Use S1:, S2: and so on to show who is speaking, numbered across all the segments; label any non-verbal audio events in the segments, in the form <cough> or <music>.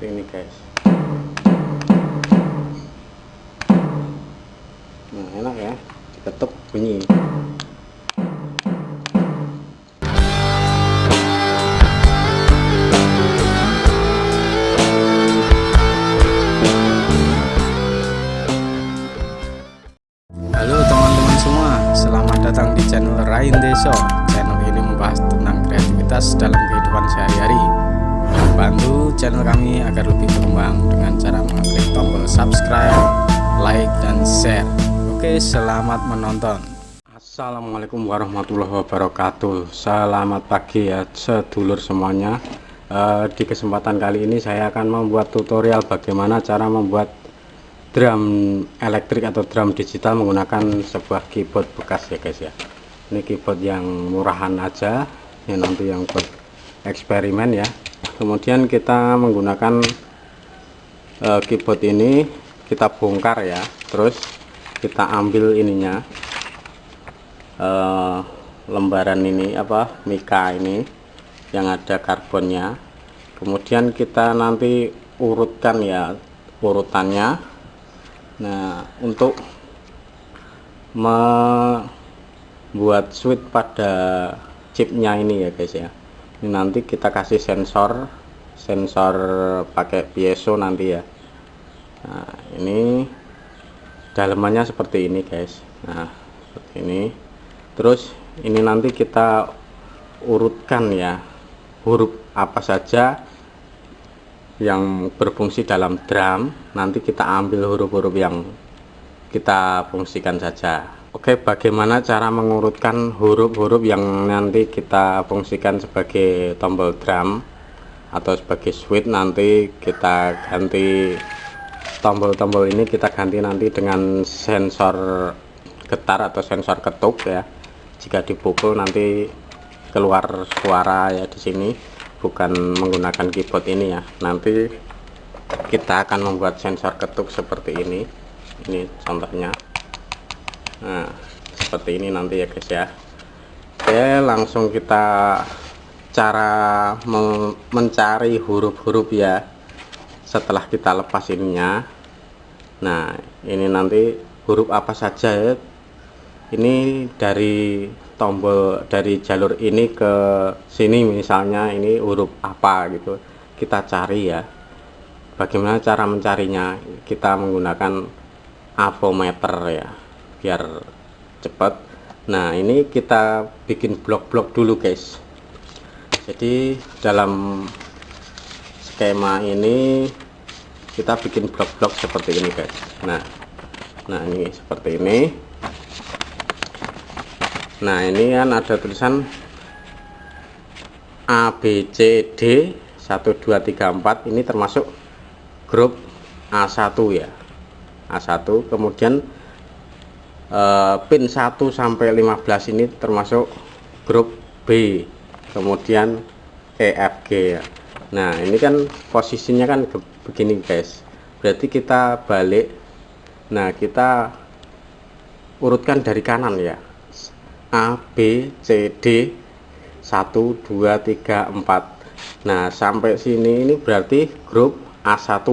S1: seperti ini guys nah enak ya diketuk bunyi Halo teman-teman semua, selamat datang di channel Rain Deso. Channel ini membahas tentang kreativitas dalam kehidupan sehari-hari. Bantu channel kami agar lebih berkembang dengan cara mengklik tombol subscribe, like, dan share. Oke, selamat menonton. Assalamualaikum warahmatullahi wabarakatuh. Selamat pagi ya sedulur semuanya. Eh, di kesempatan kali ini saya akan membuat tutorial bagaimana cara membuat drum elektrik atau drum digital menggunakan sebuah keyboard bekas ya guys ya ini keyboard yang murahan aja ya nanti yang buat eksperimen ya kemudian kita menggunakan uh, keyboard ini kita bongkar ya. Terus kita ambil ininya uh, lembaran ini apa mika ini yang ada karbonnya. Kemudian kita nanti urutkan ya urutannya. Nah, untuk membuat switch pada chipnya ini ya guys ya. Ini nanti kita kasih sensor, sensor pakai piezo nanti ya. Nah, ini dalamannya seperti ini guys. Nah, seperti ini. Terus ini nanti kita urutkan ya huruf apa saja yang berfungsi dalam drum nanti kita ambil huruf-huruf yang kita fungsikan saja Oke bagaimana cara mengurutkan huruf-huruf yang nanti kita fungsikan sebagai tombol drum atau sebagai switch nanti kita ganti tombol-tombol ini kita ganti nanti dengan sensor getar atau sensor ketuk ya. Jika dipukul nanti keluar suara ya di sini bukan menggunakan keyboard ini ya. Nanti kita akan membuat sensor ketuk seperti ini. Ini contohnya. Nah seperti ini nanti ya guys ya. Oke langsung kita cara mencari huruf-huruf ya setelah kita lepas ininya. Nah ini nanti huruf apa saja ya? Ini dari tombol dari jalur ini ke sini misalnya ini huruf apa gitu. Kita cari ya. Bagaimana cara mencarinya? Kita menggunakan avometer ya biar cepat. Nah ini kita bikin blok-blok dulu guys jadi dalam skema ini kita bikin blok-blok seperti ini guys. Nah nah ini seperti ini. Nah ini kan ada tulisan A B C D 1 2 3 4 ini termasuk grup A1 ya. A1 kemudian eh, pin 1 sampai 15 ini termasuk grup B kemudian EFG ya. Nah ini kan posisinya kan begini guys. Berarti kita balik. Nah kita urutkan dari kanan ya. A B C D 1 2 3 4 nah sampai sini ini berarti grup A1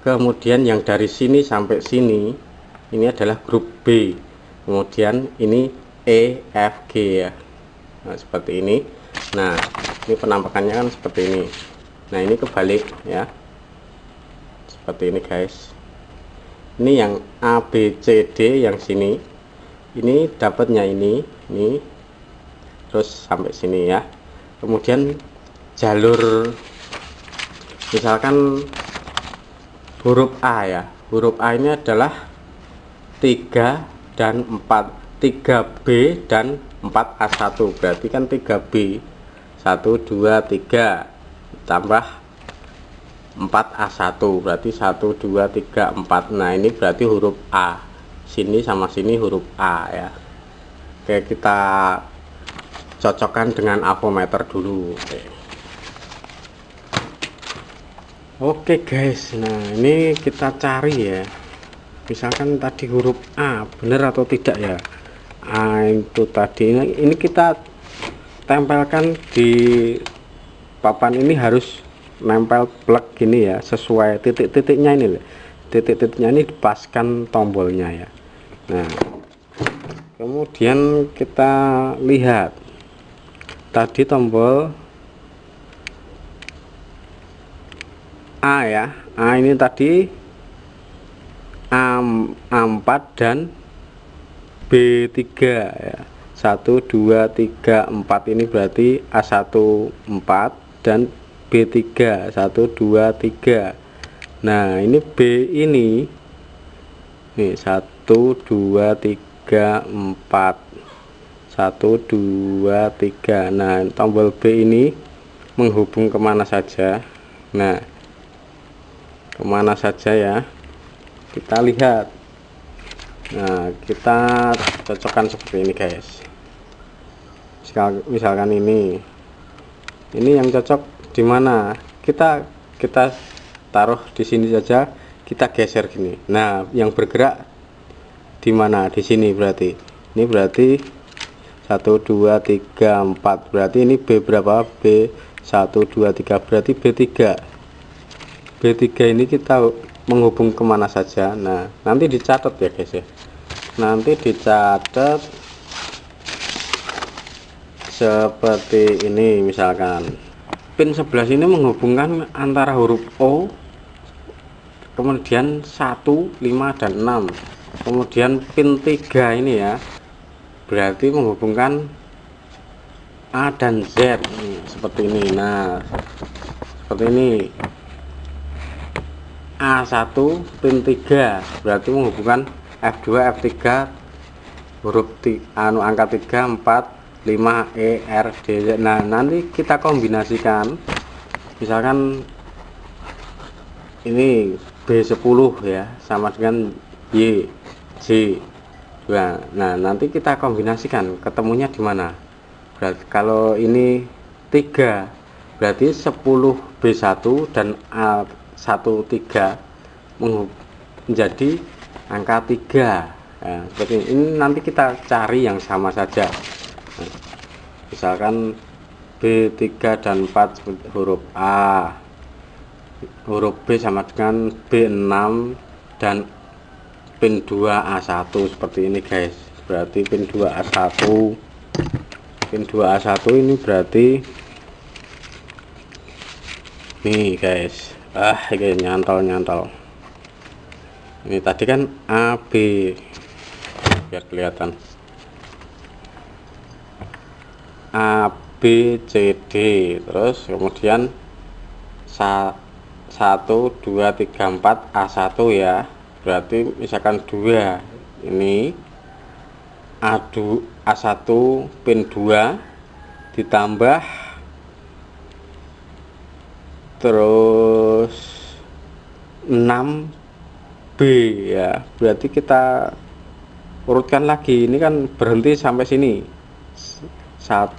S1: kemudian yang dari sini sampai sini ini adalah grup B. Kemudian ini E F G ya nah, seperti ini. Nah ini penampakannya kan seperti ini. Nah ini kebalik ya. Seperti ini guys. Ini yang A B C D yang sini. Ini dapatnya ini ini. Terus sampai sini ya. Kemudian jalur misalkan huruf A ya. Huruf A ini adalah 3 dan 4 3B dan 4A1 berarti kan 3B 1 2 3 tambah 4A1 berarti 1 2 3 4 nah ini berarti huruf A. Sini sama sini huruf A ya. Oke kita cocokkan dengan avometer dulu. Oke. Oke guys. Nah ini kita cari ya. Misalkan tadi huruf A benar atau tidak ya A itu tadi. Ini kita tempelkan di papan ini harus nempel plug gini ya sesuai titik-titiknya ini titik-titiknya ini dipaskan tombolnya ya. Nah kemudian kita lihat. Tadi tombol A ya. A ini tadi A, A4 dan B3 ya. 1 2 3 4 ini berarti A1 4 dan B3 1 2 3 nah ini B ini. Nih 1 2 3 4 1 2 3 nah tombol B ini menghubung ke mana saja? Nah ke mana saja ya? Kita lihat nah kita cocokkan seperti ini guys. Misalkan ini. Ini yang cocok di mana? Kita kita taruh di sini saja kita geser gini. Nah yang bergerak di mana? Di sini berarti. Ini berarti 1 2 3 4 berarti ini B berapa? B 1 2 3 berarti B3 B3 ini kita menghubung ke mana saja. Nah nanti dicatat ya guys ya nanti dicatat seperti ini misalkan. Pin 11 ini menghubungkan antara huruf O kemudian 1 5 dan 6 kemudian pin 3 ini ya berarti menghubungkan A dan Z. Seperti ini. Nah seperti ini. A1 pin 3 berarti menghubungkan F2 F3 huruf anu angka 3 4 5 E R D Z. Nah nanti kita kombinasikan. Misalkan ini B10 ya sama dengan Y J. Nah, nah nanti kita kombinasikan ketemunya di mana. Berarti kalau ini 3 berarti 10 B1 dan A1 3 menjadi angka 3 ya, seperti ini. Nanti kita cari yang sama saja. Misalkan B3 dan 4 huruf A huruf B sama dengan B6 dan pin 2 A1 seperti ini guys. Berarti pin 2 A1 pin 2 A1 ini berarti nih guys. Ah ini nyantol-nyantol ini tadi kan AB biar kelihatan. A B C D. Terus kemudian 1 2 3 4 A1 ya. Berarti misalkan 2 ini A2 A1 pin 2 ditambah. Terus 6 B ya berarti kita urutkan lagi. Ini kan berhenti sampai sini. Saat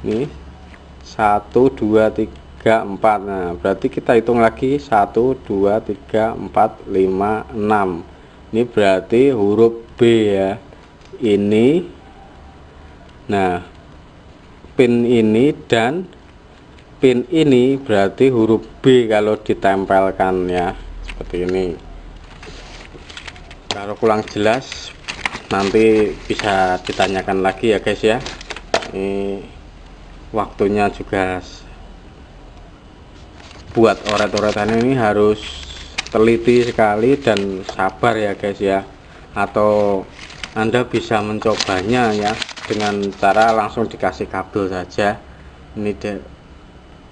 S1: ini 1 2 3 4 nah berarti kita hitung lagi. 1 2 3 4 5 6 ini berarti huruf B ya. Ini nah pin ini dan pin ini berarti huruf B kalau ditempelkan ya. Seperti ini kalau kurang jelas nanti bisa ditanyakan lagi ya guys ya. Ini waktunya juga buat oret-oretan ini harus teliti sekali dan sabar ya guys ya. Atau anda bisa mencobanya ya dengan cara langsung dikasih kabel saja. Ini de,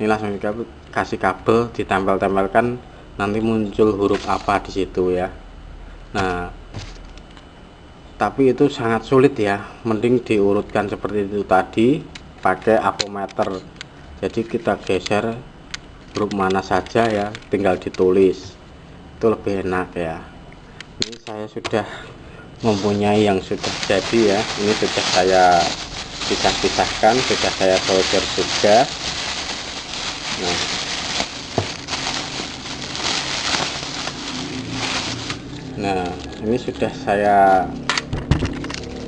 S1: ini langsung dikasih kabel ditempel-tempelkan nanti muncul huruf apa di situ ya nah tapi itu sangat sulit ya. Mending diurutkan seperti itu tadi pakai apometer. Jadi kita geser grup mana saja ya tinggal ditulis. Itu lebih enak ya. Ini saya sudah mempunyai yang sudah jadi ya. Ini sudah saya pisah-pisahkan sudah saya solder juga. Nah nah ini sudah saya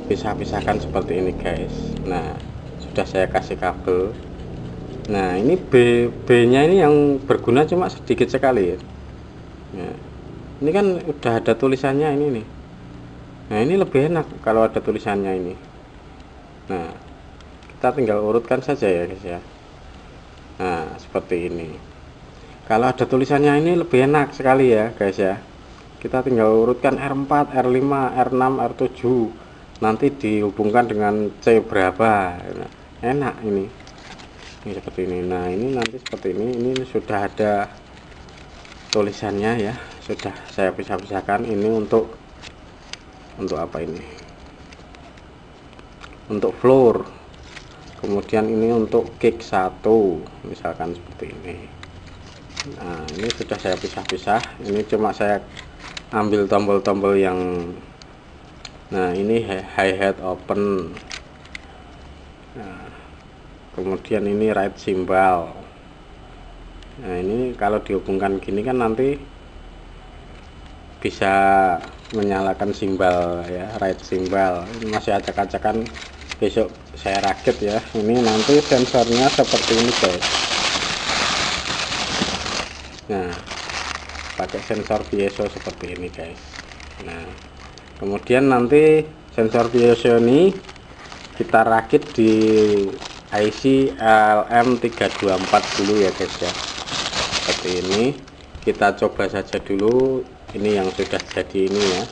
S1: pisah-pisahkan seperti ini guys. Nah sudah saya kasih kabel. Nah ini B B nya ini yang berguna cuma sedikit sekali ya. Nah, ini kan udah ada tulisannya ini nih. Nah ini lebih enak kalau ada tulisannya ini. Nah kita tinggal urutkan saja ya guys ya. Nah seperti ini. Kalau ada tulisannya ini lebih enak sekali ya guys ya kita tinggal urutkan R4 R5 R6 R7 nanti dihubungkan dengan C berapa. Enak ini. Ini seperti ini. Nah ini nanti seperti ini. Ini sudah ada tulisannya ya. Sudah saya pisah-pisahkan. Ini untuk untuk apa ini? Untuk floor. Kemudian ini untuk kick satu misalkan seperti ini. Nah ini sudah saya pisah-pisah. Ini cuma saya ambil tombol-tombol yang nah ini hi hat open. Nah, kemudian ini right simbol. Nah ini kalau dihubungkan gini kan nanti bisa menyalakan simbol ya right simbol. Ini masih acak-acakan besok saya rakit ya. Ini nanti sensornya seperti ini guys. Nah pakai sensor piezo seperti ini guys. Nah kemudian nanti sensor piezo ini kita rakit di IC LM324 dulu ya guys ya. Seperti ini. Kita coba saja dulu. Ini yang sudah jadi ini ya.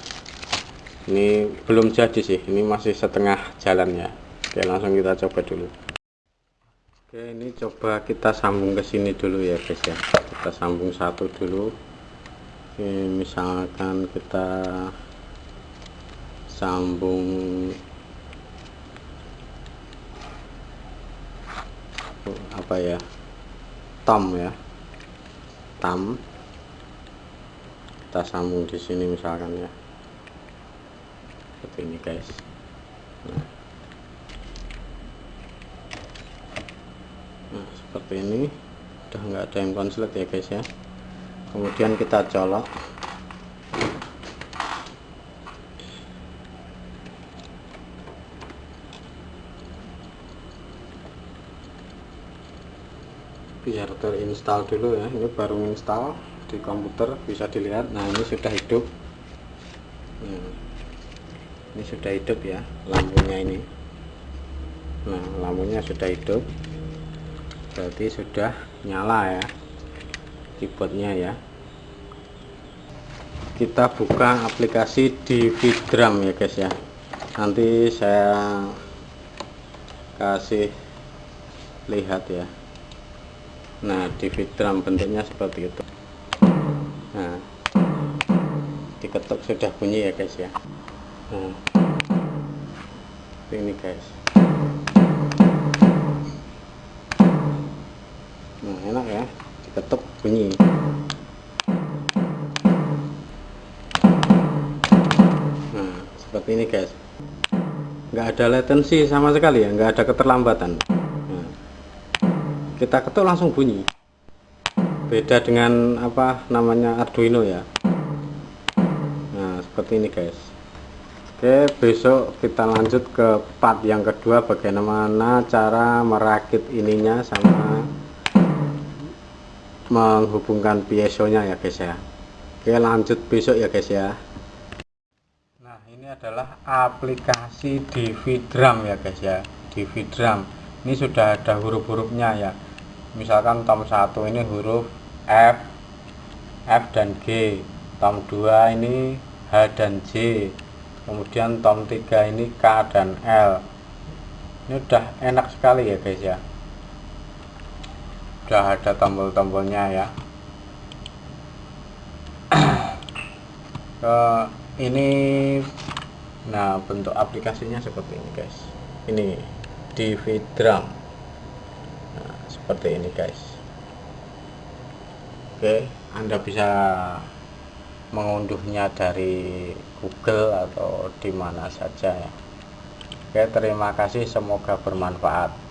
S1: Ini belum jadi sih. Ini masih setengah jalan ya. Oke langsung kita coba dulu. Oke ini coba kita sambung ke sini dulu ya guys ya. Kita sambung satu dulu oke misalkan kita sambung apa ya? Tom ya. Tam. Kita sambung di sini misalkan ya. Seperti ini guys. Nah, nah seperti ini. Udah nggak ada yang konslet ya guys ya kemudian kita colok. Biar terinstall dulu ya ini baru install di komputer bisa dilihat. Nah ini sudah hidup. Nah, ini sudah hidup ya lampunya ini. Nah lampunya sudah hidup. Berarti sudah nyala ya keyboardnya ya kita buka aplikasi di Vidram ya guys ya. Nanti saya kasih lihat ya. Nah di Vidram bentuknya seperti itu. Nah diketuk sudah bunyi ya guys ya. Nah ini guys. Nah enak ya. Diketuk bunyi seperti ini guys nggak ada latency sama sekali ya nggak ada keterlambatan. Kita ketuk langsung bunyi. Beda dengan apa namanya Arduino ya. Nah seperti ini guys. Oke besok kita lanjut ke part yang kedua bagaimana cara merakit ininya sama menghubungkan piezo nya ya guys ya. Oke lanjut besok ya guys ya. Nah ini adalah aplikasi Dividram ya guys ya. Dividram ini sudah ada huruf-hurufnya ya. Misalkan tom 1 ini huruf F F dan G. Tom 2 ini H dan J. Kemudian tom 3 ini K dan L. Ini udah enak sekali ya guys ya. Udah ada tombol-tombolnya ya. <clears throat> Ke ini nah bentuk aplikasinya seperti ini guys. Ini di drum seperti ini guys. Oke anda bisa mengunduhnya dari Google atau di mana saja ya. Oke terima kasih. Semoga bermanfaat